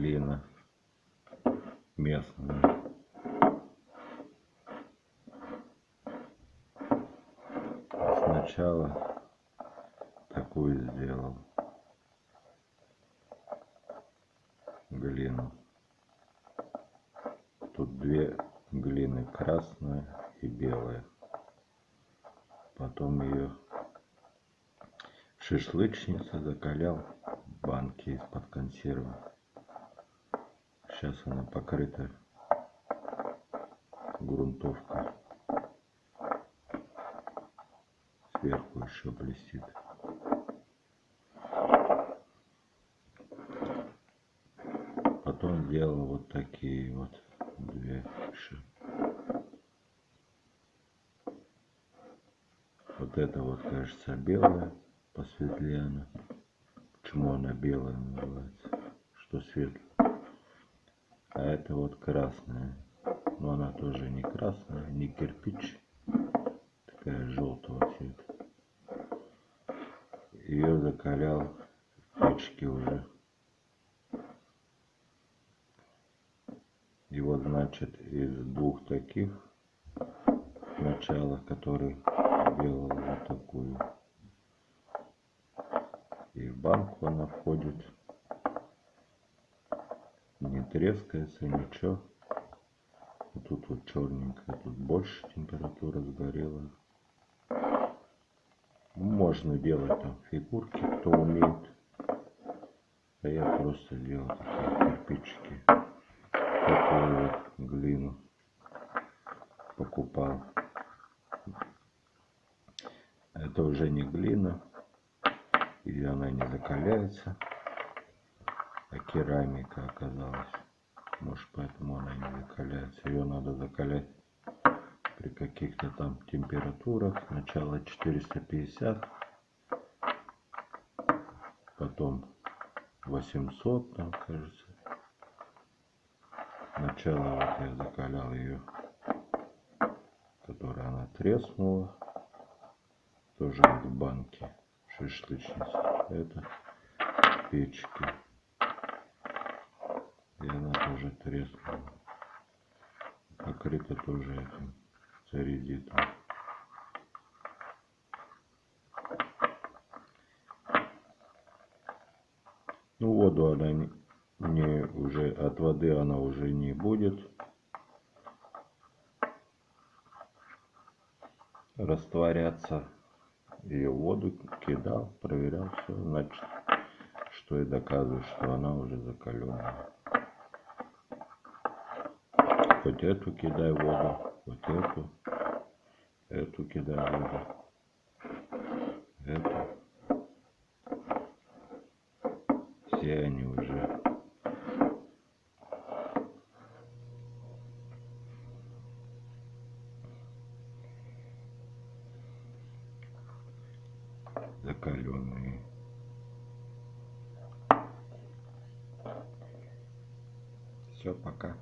глина местная. Сначала такую сделал глину. Тут две глины, красная и белая. Потом ее шашлычница закалял банки из-под консервы. Сейчас она покрыта грунтовкой. Сверху еще блестит. Потом делал вот такие вот две ши. Вот это вот, кажется, белая, посветлее она. Почему она белая называется? Что светлая? А это вот красная. Но она тоже не красная, не кирпич. Такая желтого цвета. Ее закалял в печке уже. И вот значит из двух таких начала, который делал вот такую. И в банку она входит трескается, ничего. Тут вот черненькая, тут больше температура сгорела. Можно делать там фигурки, кто умеет. А я просто делал такие кирпичики. Такую вот глину покупал. Это уже не глина, и она не закаляется а керамика оказалась. Может поэтому она не закаляется. Ее надо закалять при каких-то там температурах. Сначала 450, потом 800 там кажется. Сначала вот я закалял ее, которая она треснула. Тоже в банке шашлычницы. Это печки тоже треснула. Покрыта тоже этим царизитом. Ну воду она не, не уже от воды она уже не будет растворяться. Ее воду кидал, проверял все, значит, что и доказывает, что она уже закаленная хоть эту кидай воду, вот эту, эту кидай воду, эту. Все они уже закаленные. Все, пока.